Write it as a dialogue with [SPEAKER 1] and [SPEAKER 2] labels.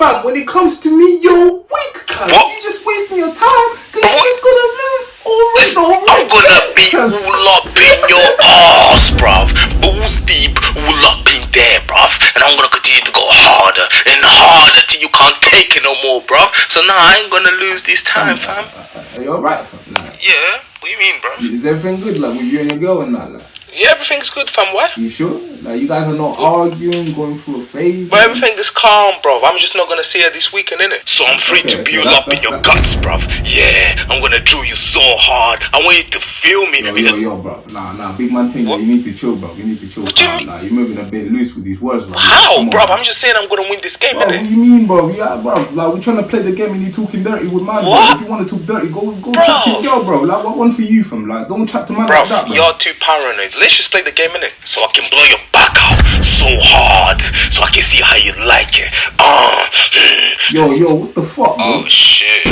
[SPEAKER 1] Fam, when it comes to me, you're weak, cuz. You're just wasting your time. Cause you're just gonna lose over and over.
[SPEAKER 2] I'm gonna
[SPEAKER 1] again,
[SPEAKER 2] be
[SPEAKER 1] cuz.
[SPEAKER 2] all up in your ass, bruv. Balls deep, all up in there, bruv. And I'm gonna continue to go harder and harder till you can't take it no more, bruv. So now I ain't gonna lose this time, fam.
[SPEAKER 1] Are you alright, fam? Like,
[SPEAKER 2] Yeah, what do you mean, bruv?
[SPEAKER 1] is everything good, like, with you and your girl and that, like?
[SPEAKER 2] Yeah, everything's good, fam. Why?
[SPEAKER 1] You sure? Like, you guys are not arguing, going through a phase?
[SPEAKER 2] But everything is calm, bro. I'm just not gonna see her this weekend, innit? So I'm free to
[SPEAKER 1] Okay,
[SPEAKER 2] all
[SPEAKER 1] that's-
[SPEAKER 2] up in your guts, bro. Yeah, I'm gonna drill you so hard. I want you to feel me.
[SPEAKER 1] Yo,
[SPEAKER 2] because-
[SPEAKER 1] yo, yo, bro. Nah, nah, big man thing.
[SPEAKER 2] What?
[SPEAKER 1] You need to chill, bro. You need to chill.
[SPEAKER 2] What you mean?
[SPEAKER 1] Nah, you're moving a bit loose with these words, bro.
[SPEAKER 2] How,
[SPEAKER 1] Come on,
[SPEAKER 2] bruv? I'm just saying I'm gonna win this game,
[SPEAKER 1] Bro, what do you mean, bro? Yeah, bro. Like we're trying to play the game and you're talking dirty with man. bro. If you want to talk dirty, go go chat to your girl, bro. Like what one for you, from like don't chat to man
[SPEAKER 2] Bruv,
[SPEAKER 1] like that, bro.
[SPEAKER 2] you're too paranoid. Let's just play the game, innit? So I can blow your back out so hard so I can see how you like it. Uh, mm.
[SPEAKER 1] Yo, yo, what the fuck?
[SPEAKER 2] Oh shit.